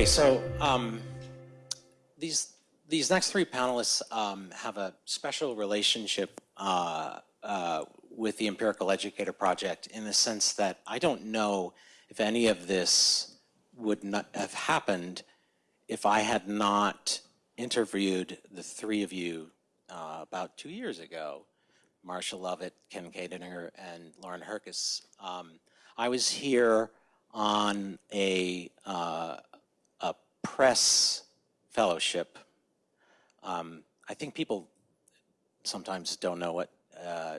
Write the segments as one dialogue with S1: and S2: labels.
S1: Okay, so um, these these next three panelists um, have a special relationship uh, uh, with the Empirical Educator Project in the sense that I don't know if any of this would not have happened if I had not interviewed the three of you uh, about two years ago, Marsha Lovett, Ken Koedinger, and Lauren Herckis. Um, I was here on a, uh, a press fellowship. Um, I think people sometimes don't know what uh,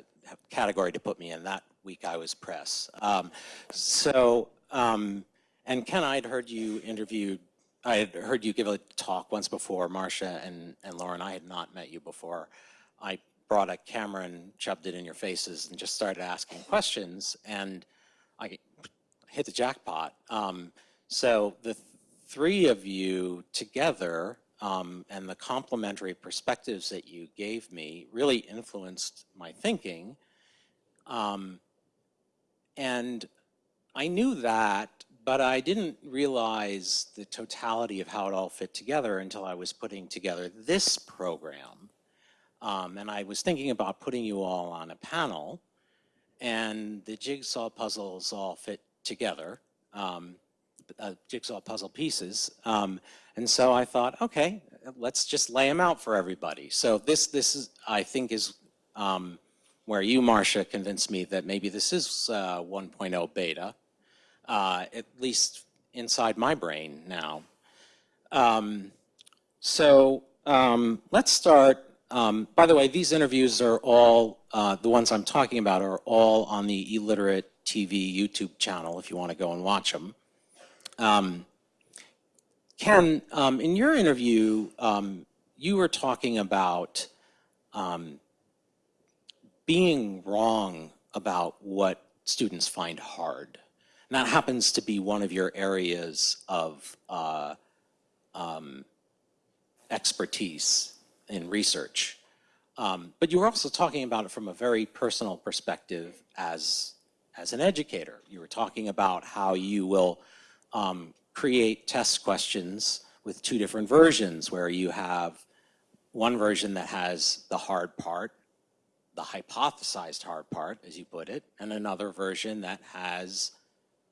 S1: category to put me in. That week I was press. Um, so, um, and Ken, I had heard you interviewed, I had heard you give a talk once before, Marsha and, and Lauren, I had not met you before. I brought a camera and shoved it in your faces and just started asking questions and I hit the jackpot. Um, so the three of you together um, and the complementary perspectives that you gave me really influenced my thinking. Um, and I knew that, but I didn't realize the totality of how it all fit together until I was putting together this program. Um, and I was thinking about putting you all on a panel and the jigsaw puzzles all fit together, um, uh, jigsaw puzzle pieces. Um, and so I thought, okay, let's just lay them out for everybody. So this, this is, I think, is um, where you, Marsha, convinced me that maybe this is uh, 1.0 beta, uh, at least inside my brain now. Um, so um, let's start. Um, by the way, these interviews are all, uh, the ones I'm talking about are all on the e-Literate TV YouTube channel if you want to go and watch them. Um, Ken, um, in your interview, um, you were talking about um, being wrong about what students find hard. And that happens to be one of your areas of uh, um, expertise in research. Um, but you were also talking about it from a very personal perspective as as an educator. You were talking about how you will um, create test questions with two different versions where you have one version that has the hard part, the hypothesized hard part, as you put it, and another version that has,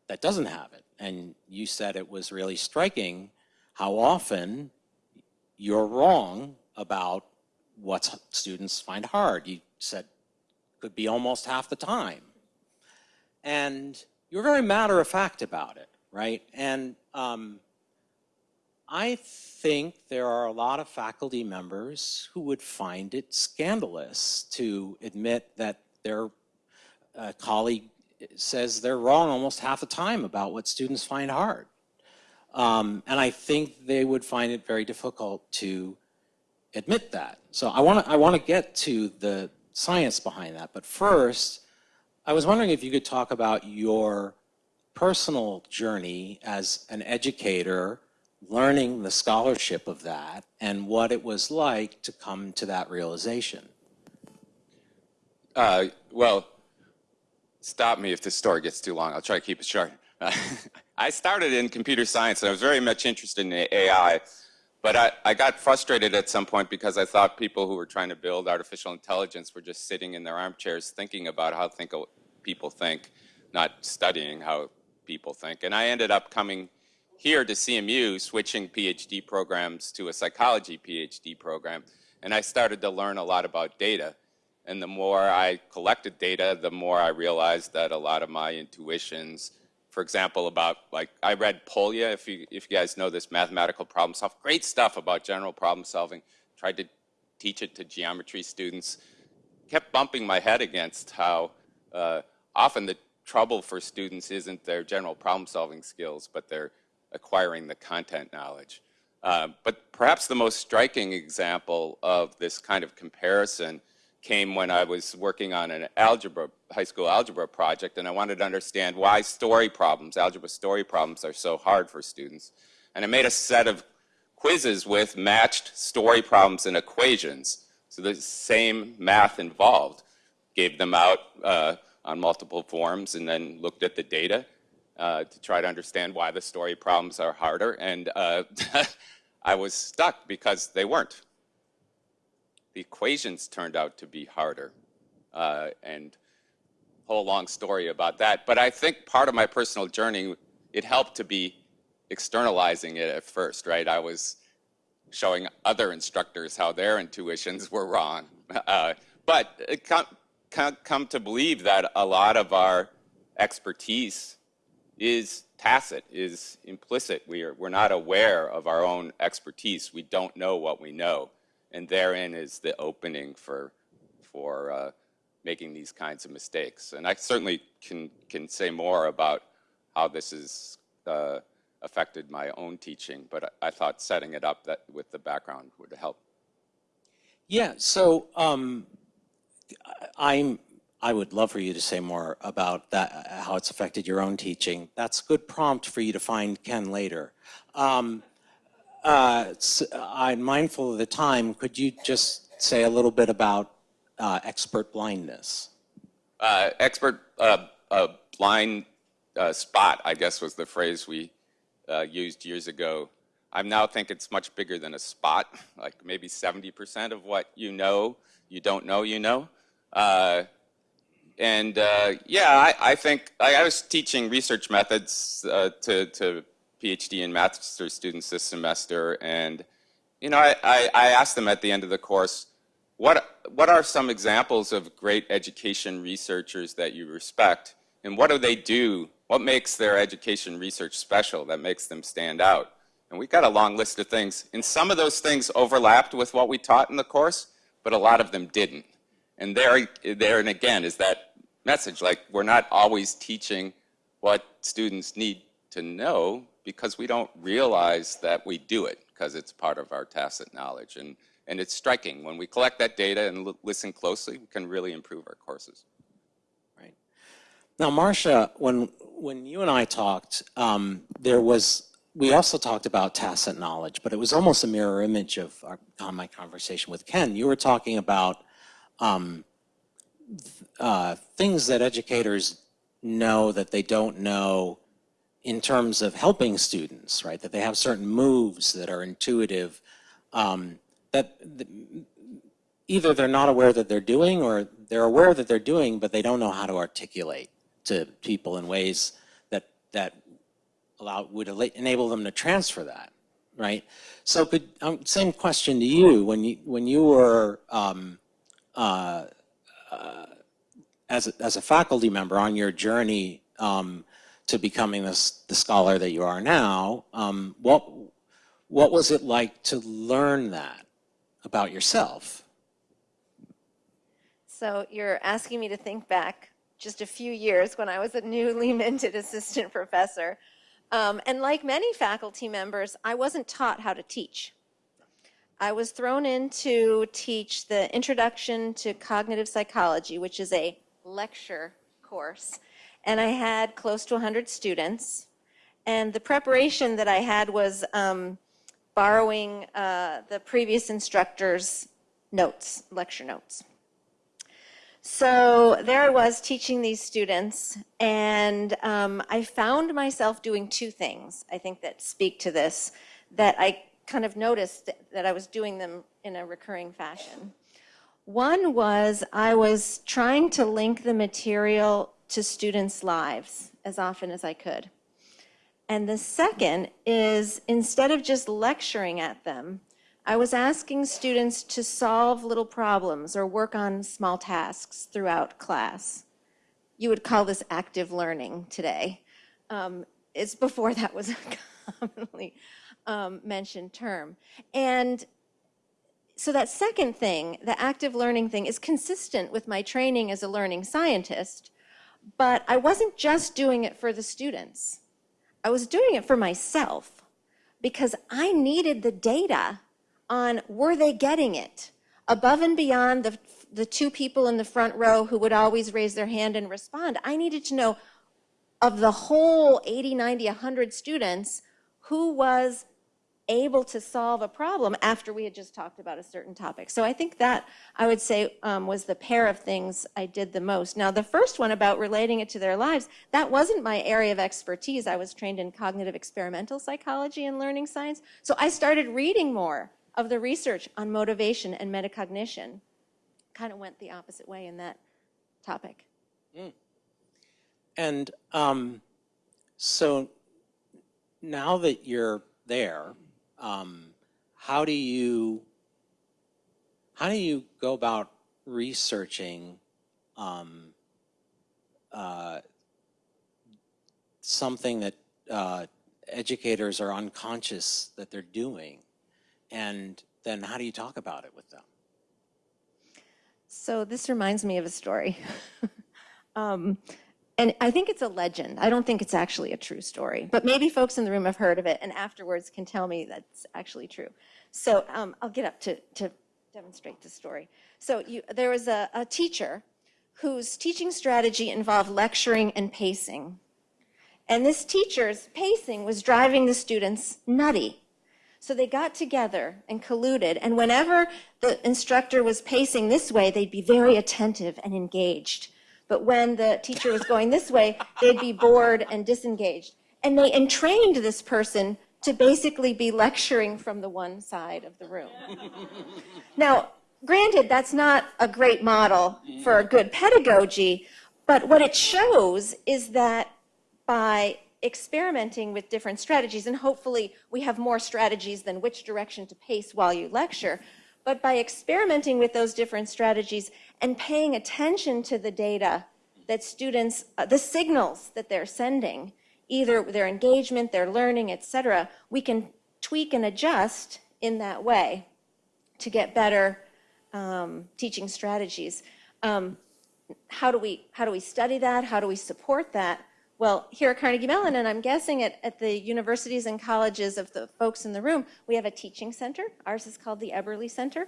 S1: that doesn't have it. And you said it was really striking how often you're wrong about what students find hard. You said could be almost half the time. And you're very matter of fact about it, right? And um, I think there are a lot of faculty members who would find it scandalous to admit that their uh, colleague says they're wrong almost half the time about what students find hard. Um, and I think they would find it very difficult to admit that. So I want to I want to get to the science behind that. But first, I was wondering if you could talk about your personal journey as an educator, learning the scholarship of that, and what it was like to come to that realization.
S2: Uh, well, stop me if this story gets too long. I'll try to keep it short. I started in computer science and I was very much interested in AI, but I, I got frustrated at some point because I thought people who were trying to build artificial intelligence were just sitting in their armchairs thinking about how think, people think, not studying how people think. And I ended up coming here to CMU, switching PhD programs to a psychology PhD program. And I started to learn a lot about data. And the more I collected data, the more I realized that a lot of my intuitions, for example, about like I read Polya, if you if you guys know this mathematical problem solving, great stuff about general problem solving. Tried to teach it to geometry students. Kept bumping my head against how uh, often the trouble for students isn't their general problem solving skills, but they're acquiring the content knowledge. Uh, but perhaps the most striking example of this kind of comparison came when I was working on an algebra, high school algebra project, and I wanted to understand why story problems, algebra story problems, are so hard for students. And I made a set of quizzes with matched story problems and equations. So the same math involved. Gave them out uh, on multiple forms and then looked at the data. uh, to try to understand why the story problems are harder, and uh, I was stuck because they weren't. The equations turned out to be harder, uh, and whole long story about that. But I think part of my personal journey, it helped to be externalizing it at first, right? I was showing other instructors how their intuitions were wrong. Uh, but come, to believe that a lot of our expertise is tacit, is implicit. We are, we're not aware of our own expertise. We don't know what we know. And therein is the opening for, for uh, making these kinds of mistakes. And I certainly can, can say more about how this has uh, affected my own teaching, but I, I thought setting it up that, with the background would help.
S1: Yeah, so um, I'm, I would love for you to say more about that, how it's affected your own teaching. That's a good prompt for you to find Ken later. Um, uh, I'm mindful of the time. Could you just say a little bit about uh, expert blindness?
S2: Uh, expert uh, blind uh, spot, I guess was the phrase we uh, used years ago. I now think it's much bigger than a spot, like maybe 70% of what you know, you don't know you know. Uh, and uh, yeah, I, I think I, I was teaching research methods uh, to, to PhD and master's students this semester, and you know, I, I, I asked them at the end of the course, what, what are some examples of great education researchers that you respect, and what do they do? What makes their education research special that makes them stand out? And we got a long list of things, and some of those things overlapped with what we taught in the course, but a lot of them didn't. And there, there and again is that message, like we're not always teaching what students need to know because we don't realize that we do it because it's part of our tacit knowledge. And, and it's striking. When we collect that data and listen closely, we can really improve our courses.
S1: Right. Now, Marsha, when when you and I talked, um, there was we also talked about tacit knowledge, but it was almost a mirror image of our, on my conversation with Ken. You were talking about um, uh, things that educators know that they don't know in terms of helping students, right? That they have certain moves that are intuitive um, that th- either they're not aware that they're doing or they're aware that they're doing, but they don't know how to articulate to people in ways that, that allow, would enable them to transfer that, right? So could, um, same question to you, when you, when you were, um, uh, uh, as, a- as a faculty member on your journey, um, to becoming this, the scholar that you are now, um, what, what was it like to learn that about yourself?
S3: So you're asking me to think back just a few years when I was a newly minted assistant professor. Um, and like many faculty members, I wasn't taught how to teach. I was thrown in to teach the Introduction to Cognitive Psychology, which is a lecture course. And I had close to 100 students. And the preparation that I had was um, borrowing uh, the previous instructor's notes, lecture notes. So there I was teaching these students, and um, I found myself doing two things, I think, that speak to this, that I kind of noticed that- I was doing them in a recurring fashion. One was I was trying to link the material to students' lives as often as I could. And the second is instead of just lecturing at them, I was asking students to solve little problems or work on small tasks throughout class. You would call this active learning today. Um, it's before that was a commonly um, mentioned term. And so that second thing, the active learning thing, is consistent with my training as a learning scientist, but I wasn't just doing it for the students. I was doing it for myself because I needed the data on were they getting it above and beyond the, the two people in the front row who would always raise their hand and respond. I needed to know of the whole 80, 90, 100 students who was able to solve a problem after we had just talked about a certain topic. So I think that, I would say, um, was the pair of things I did the most. Now, the first one about relating it to their lives, that wasn't my area of expertise. I was trained in cognitive experimental psychology and learning science. So I started reading more of the research on motivation and metacognition. Kind of went the opposite way in that topic.
S1: And um, so now that you're there, um, how do you how do you go about researching um, uh, something that uh, educators are unconscious that they're doing, and then how do you talk about it with them?
S3: So this reminds me of a story. um, and I think it's a legend. I don't think it's actually a true story, but maybe folks in the room have heard of it and afterwards can tell me that's actually true. So um, I'll get up to, to demonstrate the story. So you, there was a, a teacher whose teaching strategy involved lecturing and pacing. And this teacher's pacing was driving the students nutty. So they got together and colluded, and whenever the instructor was pacing this way, they'd be very attentive and engaged. But when the teacher was going this way, they'd be bored and disengaged. And they entrained this person to basically be lecturing from the one side of the room. Now, granted, that's not a great model for a good pedagogy, but what it shows is that by experimenting with different strategies, and hopefully we have more strategies than which direction to pace while you lecture, but by experimenting with those different strategies and paying attention to the data that students, uh, the signals that they're sending, either their engagement, their learning, et cetera, we can tweak and adjust in that way to get better um, teaching strategies. Um, how do we how do we study that? How do we support that? Well, here at Carnegie Mellon, and I'm guessing at, at the universities and colleges of the folks in the room, we have a teaching center. Ours is called the Eberly Center,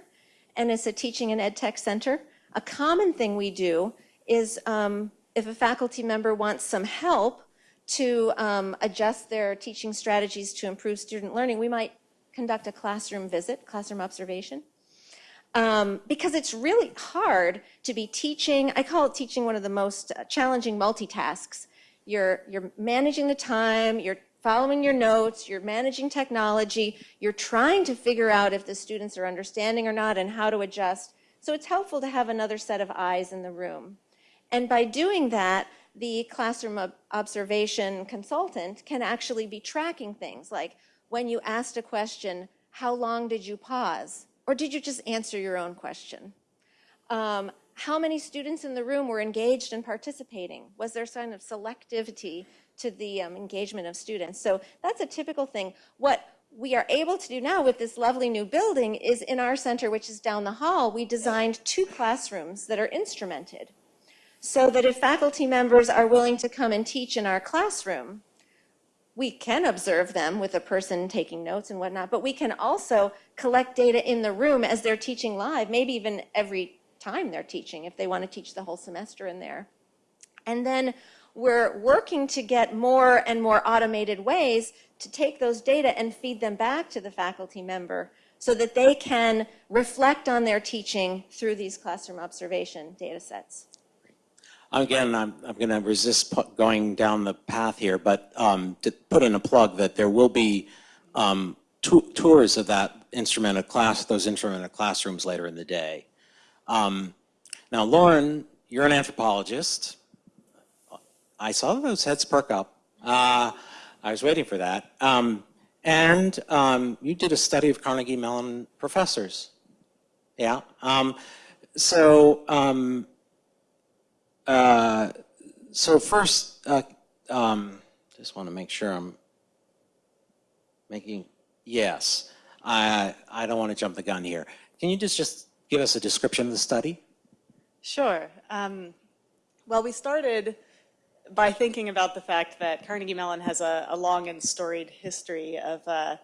S3: and it's a teaching and ed tech center. A common thing we do is um, if a faculty member wants some help to um, adjust their teaching strategies to improve student learning, we might conduct a classroom visit, classroom observation. Um, because it's really hard to be teaching, I call it teaching one of the most uh, challenging multitasks. You're, you're managing the time, you're following your notes, you're managing technology, you're trying to figure out if the students are understanding or not and how to adjust. So it's helpful to have another set of eyes in the room. And by doing that, the classroom ob observation consultant can actually be tracking things like when you asked a question, how long did you pause? Or did you just answer your own question? Um, how many students in the room were engaged and participating? Was there sign of selectivity to the um, engagement of students? So that's a typical thing. What we are able to do now with this lovely new building is in our center, which is down the hall, we designed two classrooms that are instrumented. So that if faculty members are willing to come and teach in our classroom, we can observe them with a person taking notes and whatnot, but we can also collect data in the room as they're teaching live, maybe even every time they're teaching if they want to teach the whole semester in there. And then we're working to get more and more automated ways to take those data and feed them back to the faculty member so that they can reflect on their teaching through these classroom observation data sets.
S1: Again, I'm, I'm going to resist going down the path here, but um, to put in a plug that there will be um, tours of that instrumented class, those instrumented classrooms later in the day. Um, Now, Lauren, you're an anthropologist. I saw those heads perk up. Uh, I was waiting for that. Um, And um, you did a study of Carnegie Mellon professors. Yeah. Um, So um, uh, so first, uh, um, just want to make sure I'm making, yes, I, I don't want to jump the gun here. Can you just, just give us a description of the study?
S4: Sure. Um, well, we started by thinking about the fact that Carnegie Mellon has a, a long and storied history of uh,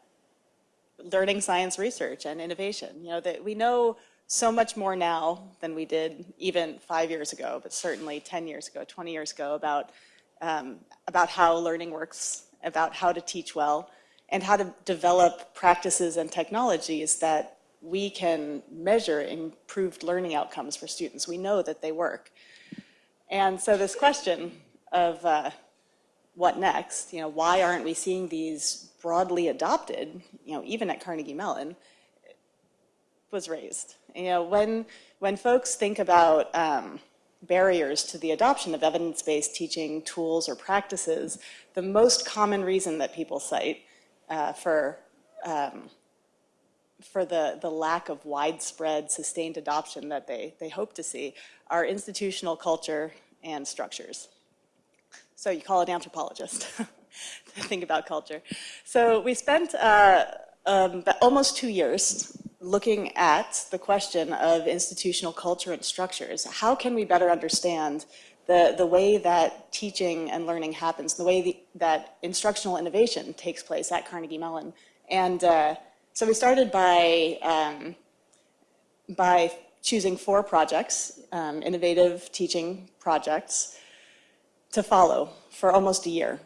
S4: learning science research and innovation. You know, that we know so much more now than we did even five years ago, but certainly 10 years ago, 20 years ago about, um, about how learning works, about how to teach well. and how to develop practices and technologies that we can measure improved learning outcomes for students. We know that they work. And so this question of uh, what next, you know, why aren't we seeing these broadly adopted, you know, even at Carnegie Mellon, was raised. You know, when, when folks think about um, barriers to the adoption of evidence-based teaching tools or practices, the most common reason that people cite uh, for, um, for the, the lack of widespread sustained adoption that they, they hope to see are institutional culture and structures. So you call an anthropologist to think about culture. So we spent uh, um, almost two years looking at the question of institutional culture and structures. How can we better understand the, the way that teaching and learning happens, the way the, that instructional innovation takes place at Carnegie Mellon? And uh, so we started by, um, by choosing four projects, um, innovative teaching projects, to follow for almost a year.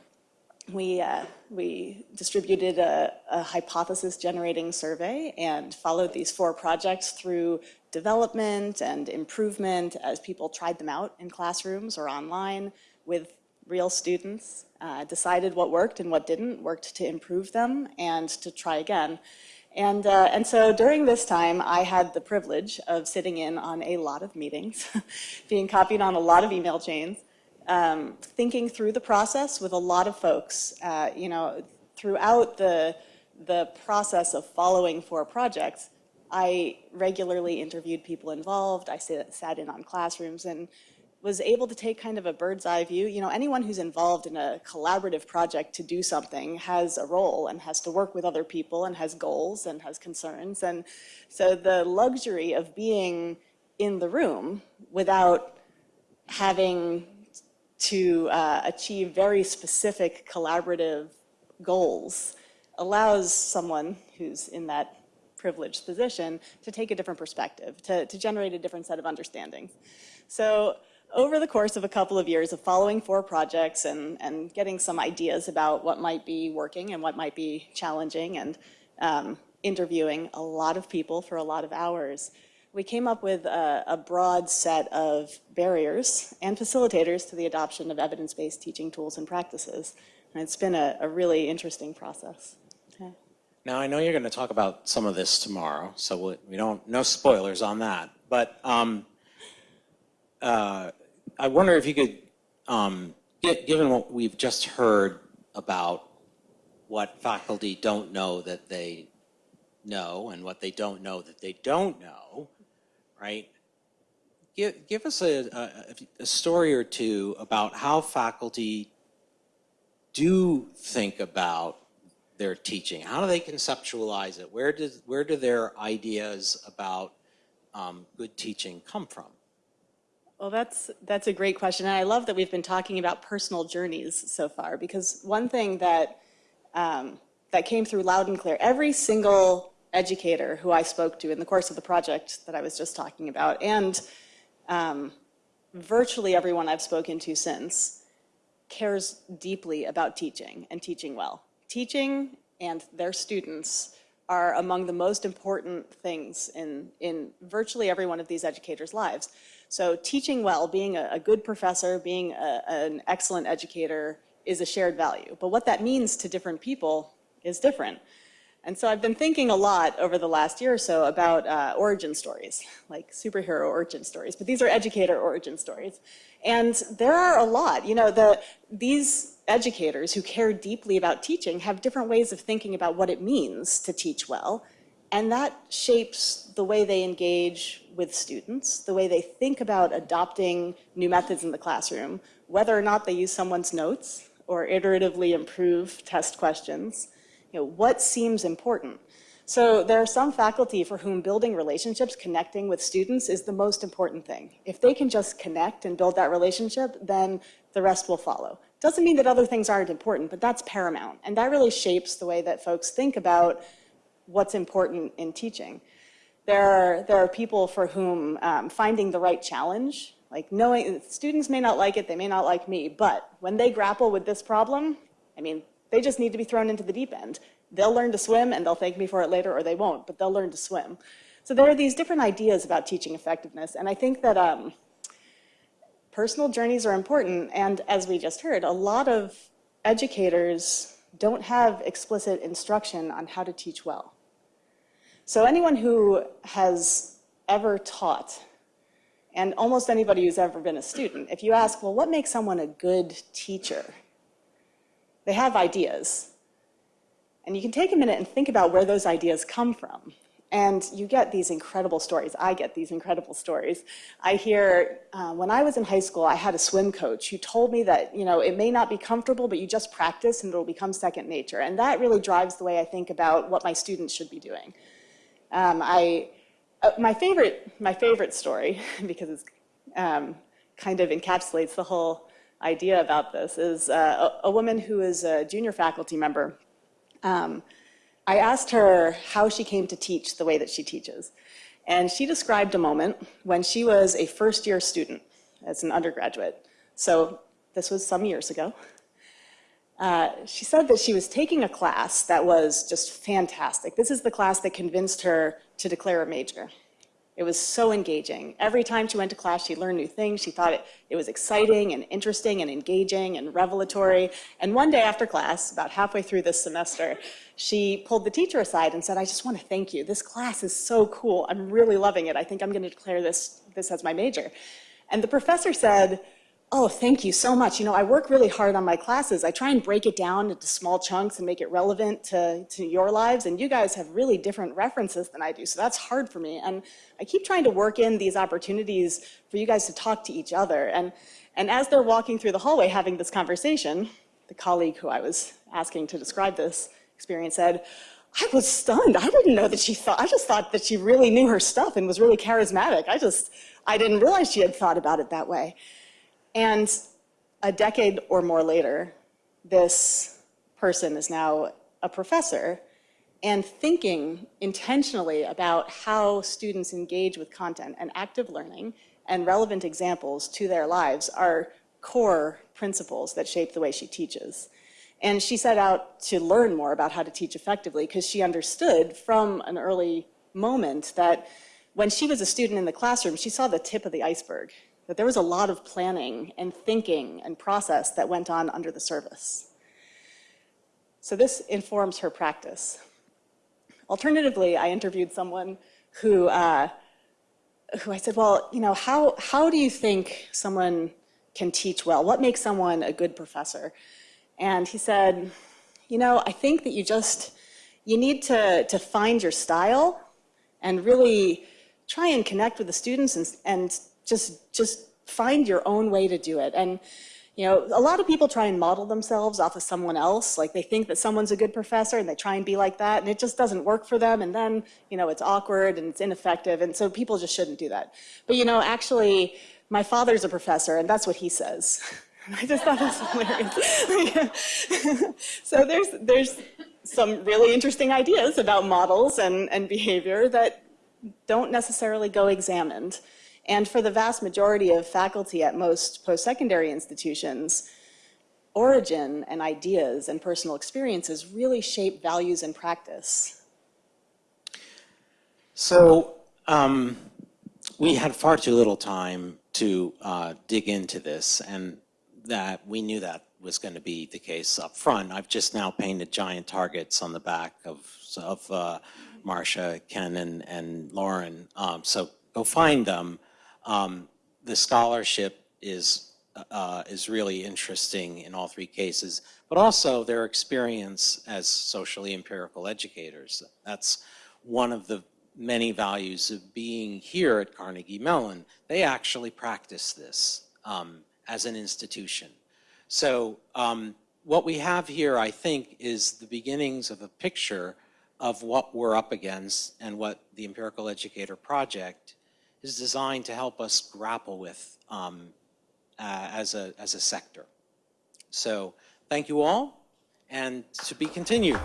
S4: We, uh, we distributed a, a hypothesis generating survey and followed these four projects through development and improvement as people tried them out in classrooms or online with real students, uh, decided what worked and what didn't, worked to improve them and to try again. And, uh, and so during this time, I had the privilege of sitting in on a lot of meetings, being copied on a lot of email chains, um, thinking through the process with a lot of folks. Uh, you know, throughout the, the process of following four projects, I regularly interviewed people involved. I sat, sat in on classrooms and was able to take kind of a bird's eye view. You know, anyone who's involved in a collaborative project to do something has a role and has to work with other people and has goals and has concerns. And so the luxury of being in the room without having to uh, achieve very specific collaborative goals allows someone who's in that privileged position to take a different perspective, to, to generate a different set of understandings. So over the course of a couple of years of following four projects and, and getting some ideas about what might be working and what might be challenging and um, interviewing a lot of people for a lot of hours, we came up with a, a, broad set of barriers and facilitators to the adoption of evidence-based teaching tools and practices. And it's been a, a really interesting process.
S1: Now, I know you're going to talk about some of this tomorrow, so we don't, no spoilers on that. But um, uh, I wonder if you could, um, given what we've just heard about what faculty don't know that they know and what they don't know that they don't know, right? Give, give us a, a, a story or two about how faculty do think about their teaching. How do they conceptualize it? Where, does, where do their ideas about um, good teaching come from?
S4: Well, that's, that's a great question. And I love that we've been talking about personal journeys so far because one thing that, um, that came through loud and clear, every single educator who I spoke to in the course of the project that I was just talking about, and um, virtually everyone I've spoken to since cares deeply about teaching and teaching well. Teaching and their students are among the most important things in, in virtually every one of these educators' lives. So teaching well, being a, a good professor, being a, an excellent educator is a shared value. But what that means to different people is different. And so I've been thinking a lot over the last year or so about uh, origin stories, like superhero origin stories, but these are educator origin stories. And there are a lot, you know, the, these educators who care deeply about teaching have different ways of thinking about what it means to teach well. And that shapes the way they engage with students, the way they think about adopting new methods in the classroom, whether or not they use someone's notes or iteratively improve test questions, you know, what seems important? So there are some faculty for whom building relationships, connecting with students is the most important thing. If they can just connect and build that relationship, then the rest will follow. Doesn't mean that other things aren't important, but that's paramount. And that really shapes the way that folks think about what's important in teaching. There are, there are people for whom um, finding the right challenge, like knowing, students may not like it, they may not like me, but when they grapple with this problem, I mean, they just need to be thrown into the deep end. they'll learn to swim and they'll thank me for it later, or they won't, but they'll learn to swim. So there are these different ideas about teaching effectiveness, and I think that um, personal journeys are important, and as we just heard, a lot of educators don't have explicit instruction on how to teach well. So anyone who has ever taught, and almost anybody who's ever been a student, if you ask, well, what makes someone a good teacher? They have ideas. And you can take a minute and think about where those ideas come from. And you get these incredible stories. I get these incredible stories. I hear, uh, when I was in high school, I had a swim coach who told me that, you know, it may not be comfortable, but you just practice and it'll become second nature. And that really drives the way I think about what my students should be doing. Um, I, uh, my favorite, my favorite story, because it um, kind of encapsulates the whole idea about this, is uh, a, a, woman who is a junior faculty member. Um, I asked her how she came to teach the way that she teaches. And she described a moment when she was a first year student as an undergraduate. So this was some years ago. Uh, she said that she was taking a class that was just fantastic. This is the class that convinced her to declare a major. It was so engaging. Every time she went to class, she learned new things. She thought it, it was exciting and interesting and engaging and revelatory. And one day after class, about halfway through this semester, she pulled the teacher aside and said, I just want to thank you. This class is so cool. I'm really loving it. I think I'm going to declare this, this as my major. And the professor said, oh, thank you so much. You know, I work really hard on my classes. I try and break it down into small chunks and make it relevant to, to your lives. And you guys have really different references than I do. So that's hard for me. And I keep trying to work in these opportunities for you guys to talk to each other. And, and as they're walking through the hallway having this conversation, the colleague who I was asking to describe this experience said, I was stunned. I didn't know that she thought, I just thought that she really knew her stuff and was really charismatic. I just, I didn't realize she had thought about it that way. And a decade or more later, this person is now a professor and thinking intentionally about how students engage with content and active learning and relevant examples to their lives are core principles that shape the way she teaches. And she set out to learn more about how to teach effectively because she understood from an early moment that when she was a student in the classroom, she saw the tip of the iceberg that there was a lot of planning and thinking and process that went on under the surface. So this informs her practice. Alternatively, I interviewed someone who, uh, who I said, well, you know, how, how do you think someone can teach well? What makes someone a good professor? And he said, you know, I think that you just, you need to, to find your style and really try and connect with the students and, and just, just find your own way to do it. And, you know, a lot of people try and model themselves off of someone else. Like they think that someone's a good professor and they try and be like that and it just doesn't work for them. And then, you know, it's awkward and it's ineffective. And so people just shouldn't do that. But, you know, actually, my father's a professor and that's what he says. I just thought it was hilarious. so there's, there's some really interesting ideas about models and, and behavior that don't necessarily go examined. And for the vast majority of faculty at most post-secondary institutions, origin and ideas and personal experiences really shape values and practice.
S1: So um, we had far too little time to uh, dig into this and that we knew that was going to be the case up front. I've just now painted giant targets on the back of, of uh, Marsha, Ken, and, and Lauren. Um, so go find them. Um, the scholarship is, uh, is really interesting in all three cases, but also their experience as socially empirical educators. That's one of the many values of being here at Carnegie Mellon. They actually practice this um, as an institution. So um, what we have here, I think, is the beginnings of a picture of what we're up against and what the Empirical Educator Project is designed to help us grapple with um, uh, as, a, as a sector. So thank you all, and to be continued.